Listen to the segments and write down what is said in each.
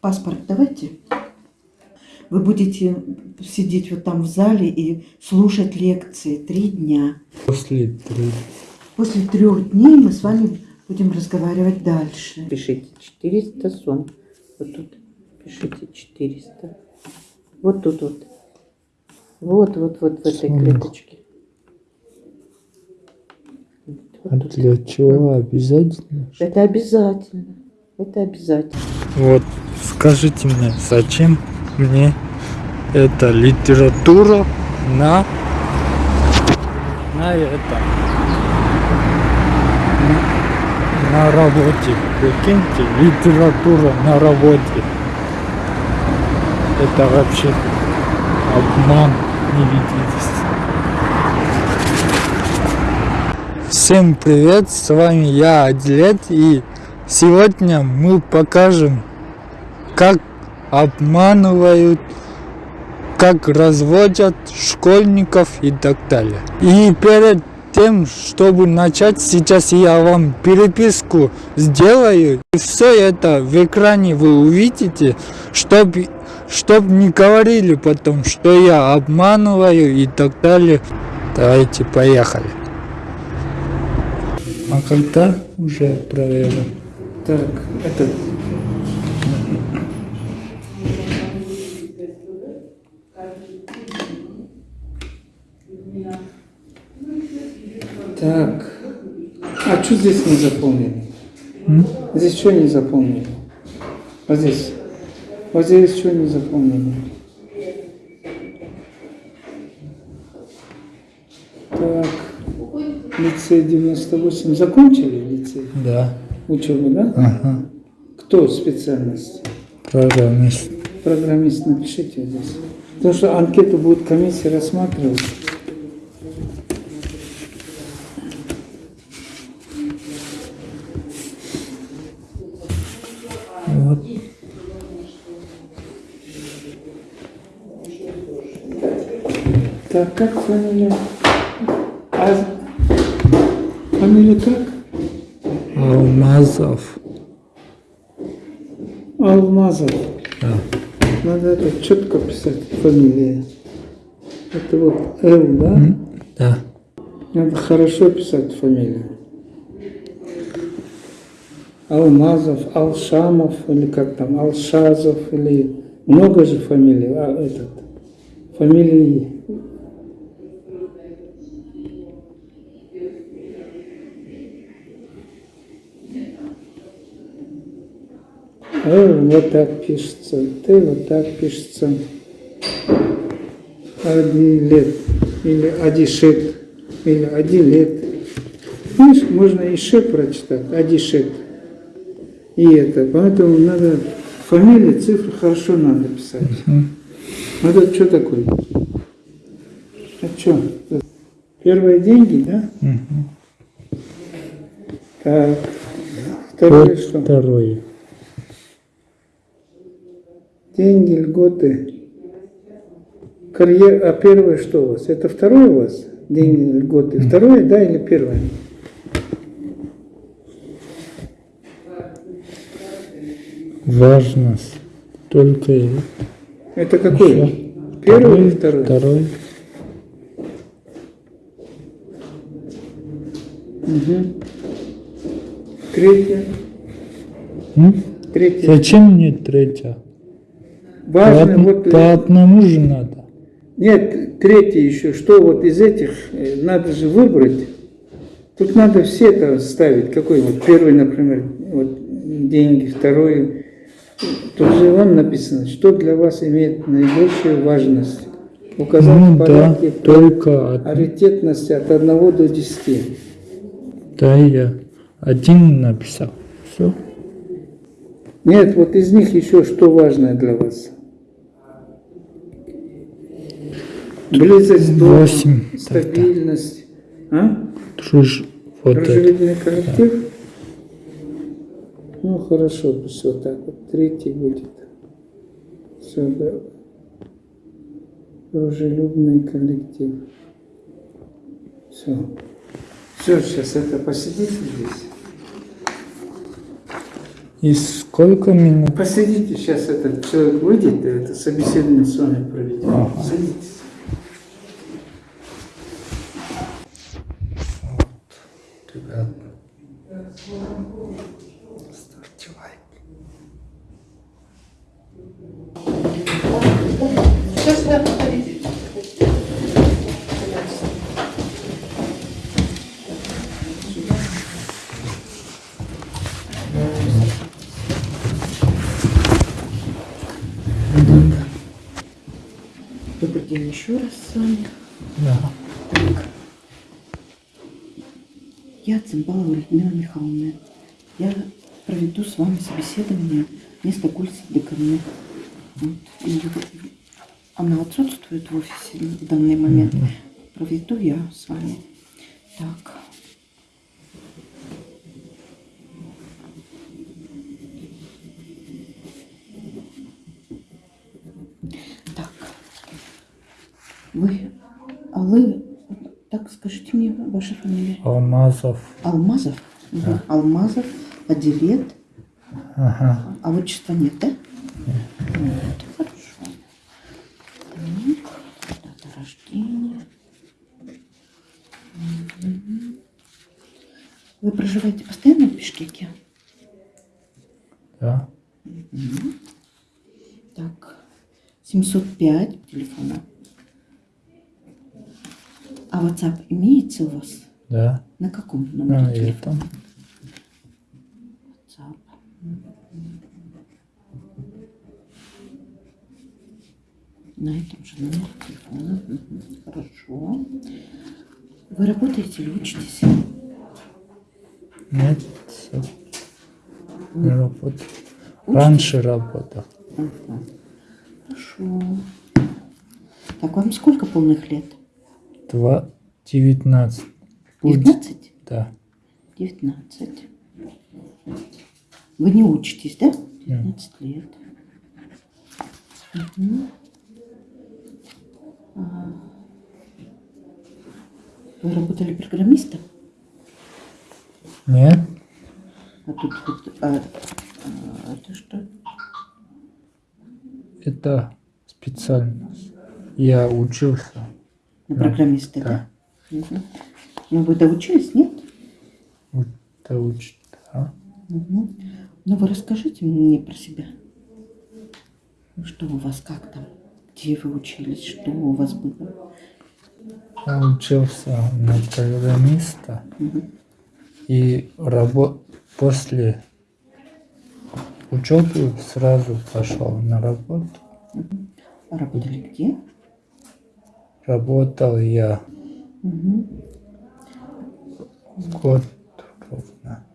паспорт давайте. Вы будете сидеть вот там в зале и слушать лекции три дня. После трех. После трех дней мы с вами будем разговаривать дальше. Пишите 400 сом. Вот тут пишите 400. Вот тут вот. Вот, вот, вот в этой клеточке. А для чего обязательно? Это обязательно. Это обязательно. Вот, скажите мне, зачем мне эта литература на, на это, на, на работе. Прикиньте, литература на работе. Это вообще обман, не видитесь. Всем привет, с вами я, Адлет, и сегодня мы покажем, как обманывают, как разводят школьников и так далее. И перед тем, чтобы начать, сейчас я вам переписку сделаю. И все это в экране вы увидите, чтобы чтоб не говорили потом, что я обманываю и так далее. Давайте поехали. А когда уже проверим? Так, это... Так. А что здесь не заполнили? Здесь что не заполнили? Вот здесь. Вот здесь что не заполнили? Так. Лицей 98. Закончили лицей? Да. Учебу, да? Ага. Кто специальность? Программист. Программист, напишите здесь. Потому что анкету будет комиссия рассматривать. Так, как фамилия? А... Фамилия как? Алмазов. Алмазов. Да. Надо это четко писать, фамилия. Это вот Л, да? Да. Надо хорошо писать фамилию. Алмазов, Алшамов, или как там, Алшазов, или много же фамилий, а этот, фамилии. Л вот так пишется, Т вот так пишется. Адилет, или Адишет, или Адилет. Видишь, можно и Ше прочитать, Адишет. И это, поэтому надо фамилии, цифры хорошо надо писать. Вот это что такое? А что? Первые деньги, да? Так. Второе что? второе. Деньги, льготы. Карьер, а первое что у вас? Это второе у вас? Деньги, льготы. Второе, да, или первое? Важность. Только Это какой? Первый или второй? Второй. Мгм. Третье. М? Третье. Зачем мне третья? По, Важно, од- вот, э, по одному же надо. Нет, третье еще, что вот из этих э, надо же выбрать. Тут надо все это ставить. Какой вот первый, например, вот деньги, второй. Тут же вам написано, что для вас имеет наибольшую важность. Указать Ну в да, порядке только од- приоритетности от 1 до 10. да, я один написал. Все. Нет, вот из них еще что важное для вас? Близость дома, Восемь. стабильность. А? Друж... Вот это. Дружелюбный коллектив? Ну, хорошо, пусть вот так вот. Третий будет. Все, да. Дружелюбный коллектив. Все. Все, сейчас это посидите здесь. И сколько минут? Посидите, сейчас этот человек выйдет, и это собеседование с вами проведем. Ага. Садитесь. Еще раз с вами. Да. Я Цимбалова Людмила Михайловна. Я проведу с вами собеседование вместо Гульсиды ко мне. Вот. И она отсутствует в офисе в данный момент. Проведу я с вами. Так. Так. Вы, а вы, так скажите мне ваша фамилия. Алмазов. Алмазов? Мгм. Алмазов, Аделет. Ага. А отчества нет, да? Нет. Хорошо. Так, дата рождения. Мгм. Вы проживаете постоянно в Бишкеке? Да. Так, 705 телефона. А WhatsApp у вас? Да. На каком номере На телефона? WhatsApp. На этом же номере телефона. Хорошо. Вы работаете или учитесь? Нет. Не работаю. Раньше работал. Мгм. Хорошо. Так, вам сколько полных лет? Два. Девятнадцать. Будет. 19? Да. 19. Вы не учитесь, да? 19 лет. Мгм. А, Вы работали программистом? Нет. А тут вот, а, а, это что? Это специальность. Я учился. На Да. программиста, да? Да. Мгм. Ну, вы доучились, нет? Учит. Да. Мгм. Ну, вы расскажите мне про себя. Что у вас, как там? Где вы учились? Что у вас было? Я учился на программиста Мгм. и рабо... после учебы сразу пошел на работу. А работали где? Работал я Год ровно.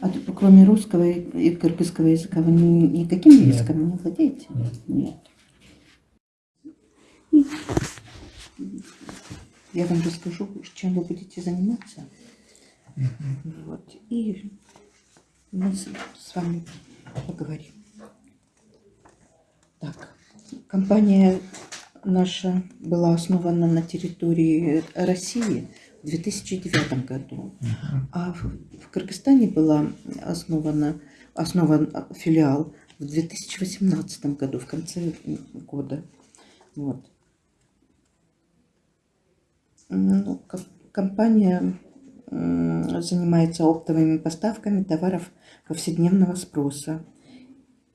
А тут, кроме русского и кыргызского языка, вы ни- никакими Нет. языками не владеете? Нет. Я вам расскажу, чем вы будете заниматься. Вот. И мы с вами поговорим. Так, компания наша была основана на территории России в 2009 году, а в, Кыргызстане была основана, основан филиал в 2018 году, в конце года. Вот. Ну, ко- компания занимается оптовыми поставками товаров повседневного спроса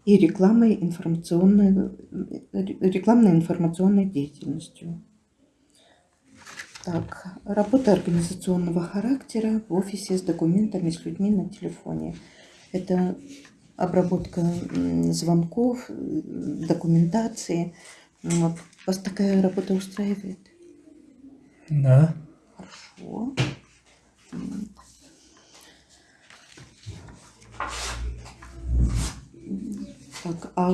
и рекламой информационной, э, рекламной информационной деятельностью. Так, работа организационного характера в офисе с документами, с людьми на телефоне. Это обработка звонков, м, документации. Вот. Вас такая работа устраивает? Да. Хорошо. Так, а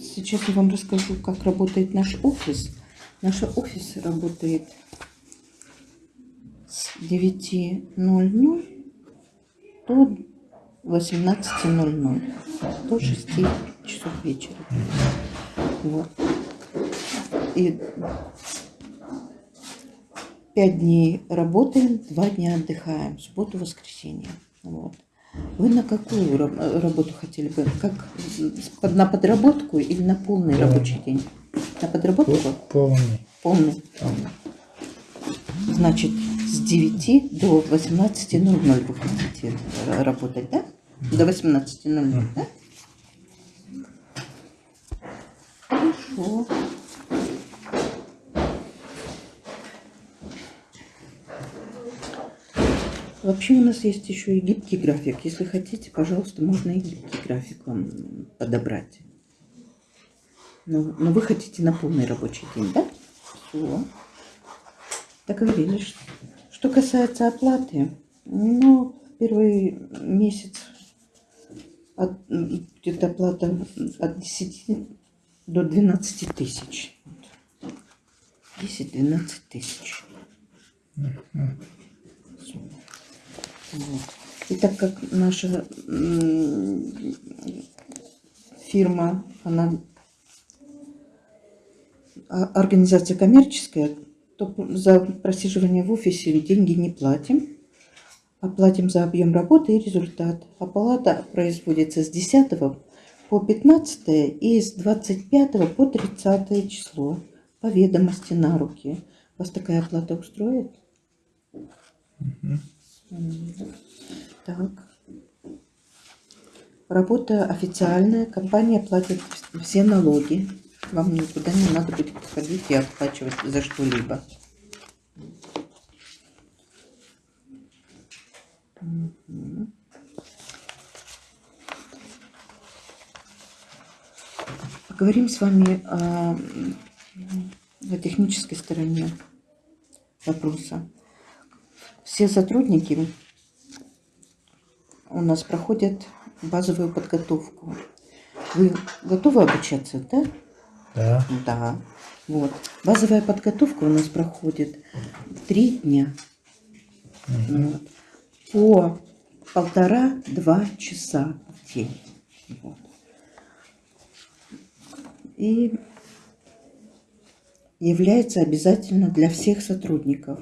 сейчас я вам расскажу, как работает наш офис. Наш офис работает с 9.00 до 18.00, до 6 часов вечера. Вот. И Пять дней работаем, два дня отдыхаем, субботу, воскресенье. Вот. Вы на какую ра- работу хотели бы? Как на подработку или на полный Да. рабочий день? На подработку? Полный. Полный. Значит, с 9 до 18.00 вы хотите ра- работать, да? До 18.00, да? Хорошо. Вообще у нас есть еще и гибкий график. Если хотите, пожалуйста, можно и гибкий график вам подобрать. Но, но вы хотите на полный рабочий день, да? Все. Договорились. Что касается оплаты, ну, первый месяц от- где-то оплата от 10 до 12 тысяч. 10-12 тысяч. Вот. И так как наша фирма, она а- организация коммерческая, то за просиживание в офисе деньги не платим. а за объем работы и результат. Оплата производится с 10 по 15 и с 25 по 30 число по ведомости на руки. Вас такая оплата устроит? М, Так. Работа официальная, компания платит все налоги. Вам никуда не надо будет ходить и оплачивать за что-либо. Поговорим с вами о, о технической стороне вопроса. Все сотрудники у нас проходят базовую подготовку. Вы готовы обучаться, да? Да. Да. Вот. Базовая подготовка у нас проходит три дня. Вот. По полтора-два часа в день. Вот. И является обязательно для всех сотрудников.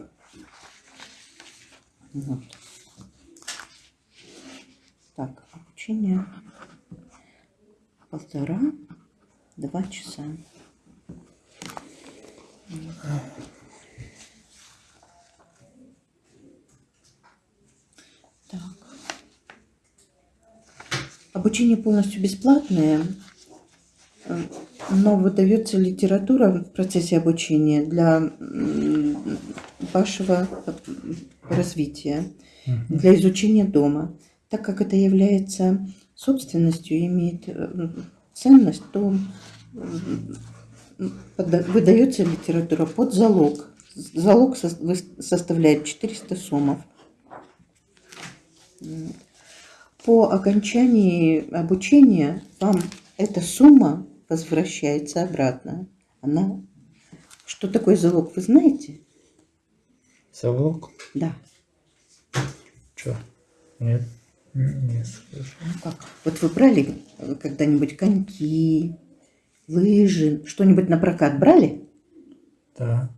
Вот. Так, обучение полтора-два часа. Так. Обучение полностью бесплатное, э, но выдается литература в процессе обучения для вашего развития, для изучения дома. Так как это является собственностью и имеет э, ценность, то выдается литература под залог. Залог составляет 400 сомов. По окончании обучения вам эта сумма возвращается обратно. Она... Что такое залог, вы знаете? Залог? Да. Чё? Нет, не слышу. Ну как? Вот вы брали когда-нибудь коньки, лыжи, что-нибудь на прокат брали? Да.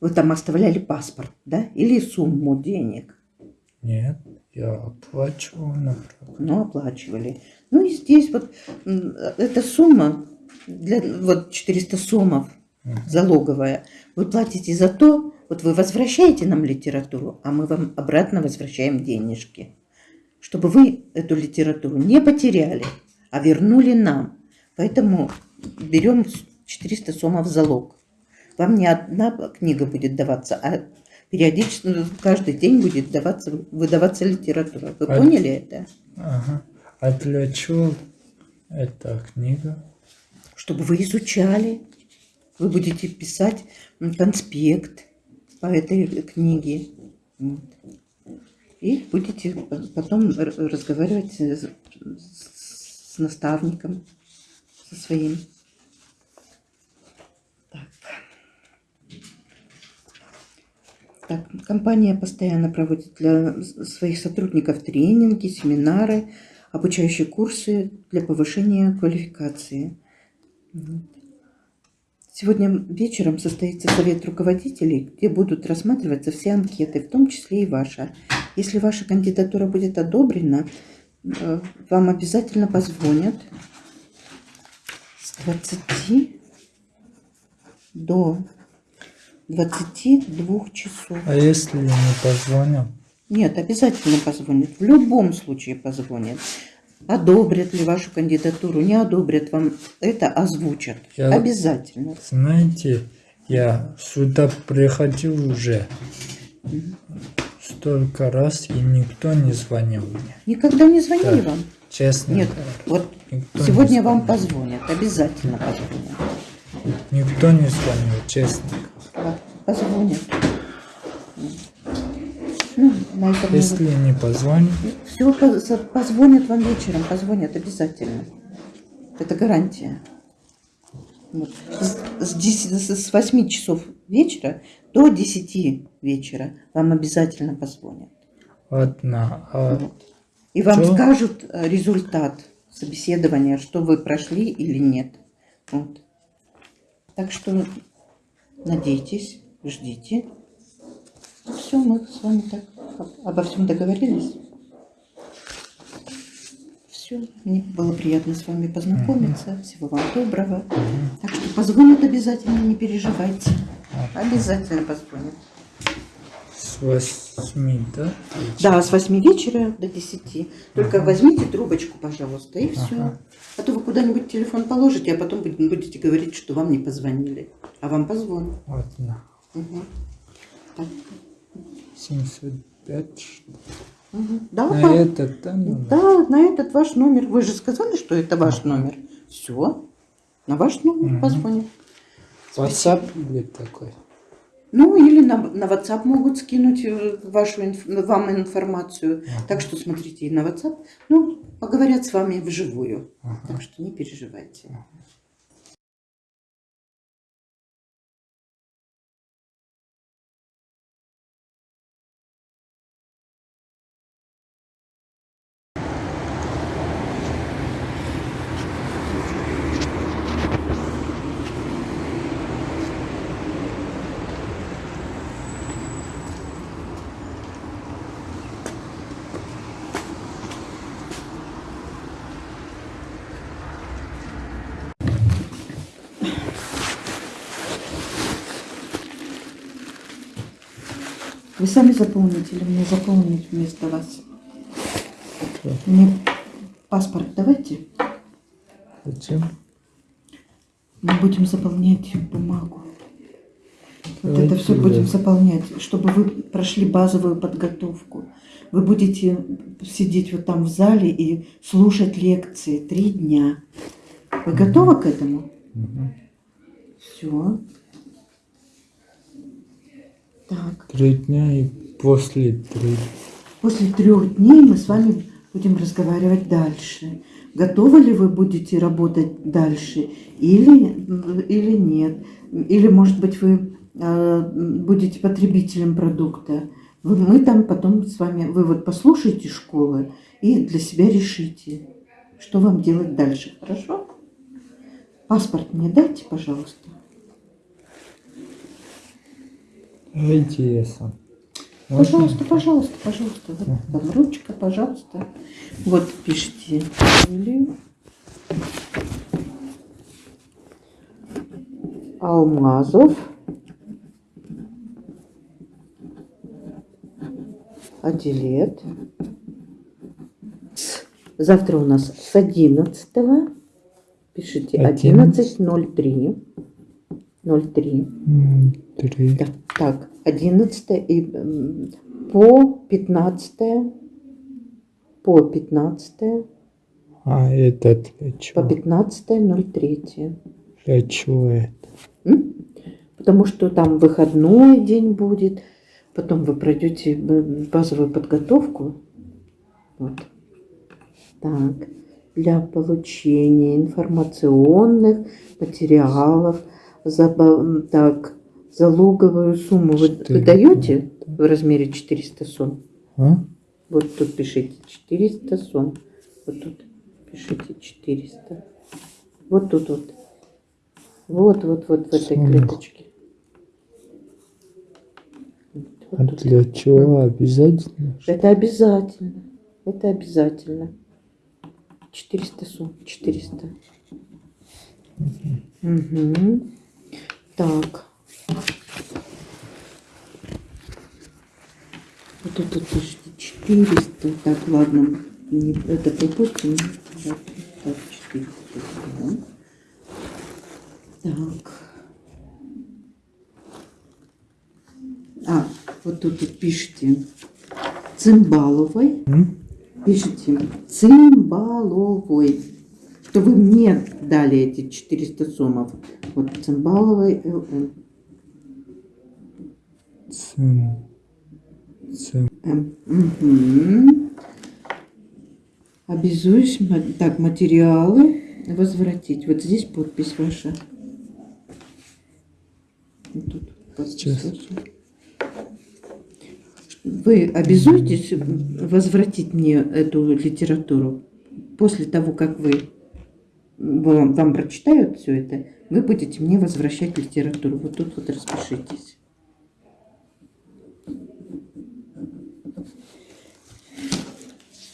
Вы там оставляли паспорт, да? Или сумму денег? Нет, я оплачивал направо. Ну, оплачивали. Ну и здесь вот эта сумма, для, вот 400 сомов залоговая, вы платите за то, вот вы возвращаете нам литературу, а мы вам обратно возвращаем денежки. Чтобы вы эту литературу не потеряли, а вернули нам. Поэтому берем 400 сомов в залог. Вам не одна книга будет даваться, а периодически, ну, каждый день будет даваться, выдаваться литература. Вы А- поняли это? Ага. А для чего эта книга? чтобы вы изучали. Вы будете писать конспект по этой книге. Вот. И будете по- потом разговаривать с, с наставником, со своим. Так. Так, компания постоянно проводит для своих сотрудников тренинги, семинары, обучающие курсы для повышения квалификации. Сегодня вечером состоится совет руководителей, где будут рассматриваться все анкеты, в том числе и ваша. Если ваша кандидатура будет одобрена, э, вам обязательно позвонят с 20 до 22 часов. А если не позвонят? Нет, обязательно позвонят. В любом случае позвонят. Одобрят ли вашу кандидатуру, не одобрят вам это, озвучат. Я- Обязательно. Знаете, я сюда приходил уже столько раз, и никто не звонил мне. Никогда не звонили Да. вам? Честно Нет, вот Никто не сегодня вам звонил. позвонят, обязательно позвонят. Никто не звонил, честно. Да, Позвонят. На этом Если не позвонят, все позвонят вам вечером, позвонят обязательно. Это гарантия. Вот. С, с 10 с 8 часов вечера до 10 вечера вам обязательно позвонят. ладно, а Вот. И вам Чё? скажут э, результат собеседования, что вы прошли или нет. Вот. Так что надейтесь, ждите. Все, мы с вами так обо всем договорились? Все. Мне было приятно с вами познакомиться. Всего вам доброго. Так что позвонят обязательно, не переживайте. Обязательно позвонят. С 8, да? Да, с 8 вечера до 10. Только ага. возьмите трубочку, пожалуйста, и все. Ага. А то вы куда-нибудь телефон положите, а потом будете говорить, что вам не позвонили. А вам позвонят. Вот, да. Угу. Так. 700. 5. Угу. Да, на вам... этот, да, номер? Да, на этот ваш номер. Вы же сказали, что это ваш а. номер. Все. На ваш номер угу. позвоним. WhatsApp будет такой. Ну, или на, на WhatsApp могут скинуть э, вашу, инф, вам информацию. Ага. Так что смотрите и на WhatsApp. Ну, поговорят с вами вживую. Ага. Так что не переживайте. Ага. Вы сами заполните или мне заполнить вместо вас? Мне паспорт давайте. Зачем? Мы будем заполнять бумагу. Вот это все будем заполнять, чтобы вы прошли базовую подготовку. Вы будете сидеть вот там в зале и слушать лекции три дня. Вы готовы к этому? Все. Так. Три дня и после три. После трех дней мы с вами будем разговаривать дальше. Готовы ли вы будете работать дальше или, или нет? Или, может быть, вы э, будете потребителем продукта? Мы там потом с вами, вы вот послушайте школы и для себя решите, что вам делать дальше. Хорошо? Паспорт мне дайте, пожалуйста. Сам. Можно? Пожалуйста, пожалуйста, пожалуйста. Вот вам ручка, пожалуйста. Вот пишите фамилию. Алмазов. Аделет. Завтра у нас с 11 Пишите 11.03. 03. М, Три. Да, так, 11 и по 15 по 15 А этот для по чего? 15.03. Для чего это? М? Потому что там выходной день будет, потом вы пройдете базовую подготовку. Вот. Так. Для получения информационных материалов, м, так, залоговую сумму вы, вы даете в размере 400 сом? А? Вот тут пишите 400 сом. Вот тут пишите 400. Вот тут вот. Вот, вот, вот в этой Сумма. клеточке. А Вот тут. для чего обязательно? Это обязательно. Это обязательно. 400 сумм. 400. Мгм. Так. Вот тут вот пишите 400. Так, ладно. Не, это пропустим. Так, так, 400. да. Так. А, вот тут вот пишите Цимбаловой. Пишите Цимбаловой. Что вы мне дали эти 400 сомов. Вот Цимбаловой ЛМ. Цим. Цим. М. Мгм. Обязуюсь, так, материалы возвратить. Вот здесь подпись ваша. Тут подпись Сейчас. ваша. Вы обязуетесь возвратить мне эту литературу после того, как вы вам, прочитают все это, вы будете мне возвращать литературу. Вот тут вот распишитесь.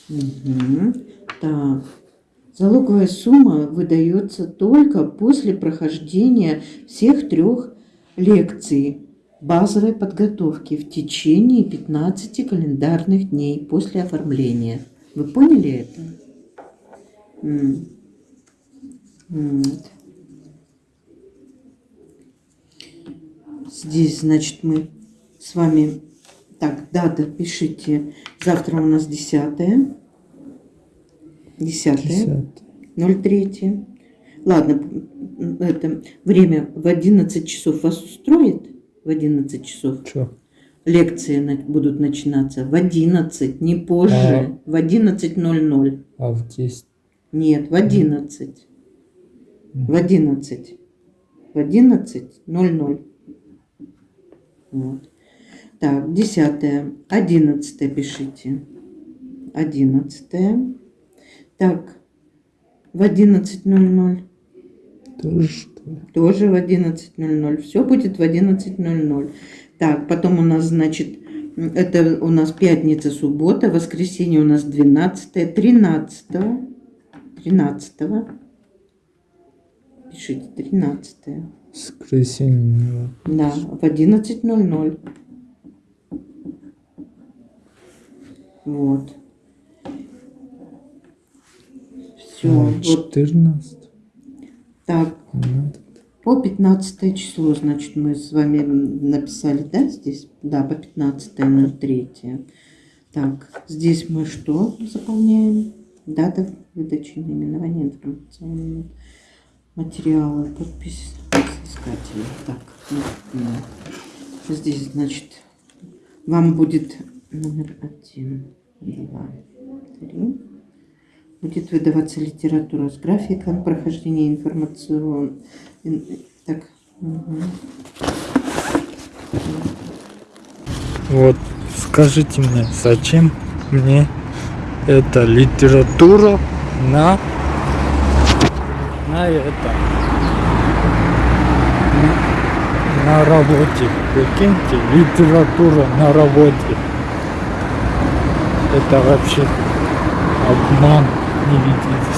Мгм. Так. Залоговая сумма выдается только после прохождения всех трех лекций базовой подготовки в течение 15 календарных дней после оформления. Вы поняли это? Вот. Здесь, значит, мы с вами... Так, дата пишите. Завтра у нас 10 10 Десятый. 03. Ладно, это время в 11 часов вас устроит? В 11 часов Чё? лекции будут начинаться. В 11, не позже. А. В 11.00. А в 10. Нет, в 11. В 11. В 11.00. Вот. Так, 10. 11 пишите. 11. Так, в 11.00. Тоже что ли? Тоже в 11.00. Все будет в 11.00. Так, потом у нас, значит, это у нас пятница, суббота, воскресенье у нас 12, 13, 13. Пишите, 13. Воскресенье. Да, в 11.00. Вот. Все. А, Вот 14. так. Надо. По 15 число, значит, мы с вами написали, да, здесь? Да, по 15.03. Так, здесь мы что заполняем? Дата выдачи наименования информационного материала, подпись искателя. Так, ну, ну. здесь, значит, вам будет номер один, два, три. Будет выдаваться литература с графиком прохождения информационного Ин- Так. мгм. Вот, скажите мне, зачем мне эта литература на, на это, на работе. Прикиньте, литература на работе. Это вообще обман, не видите.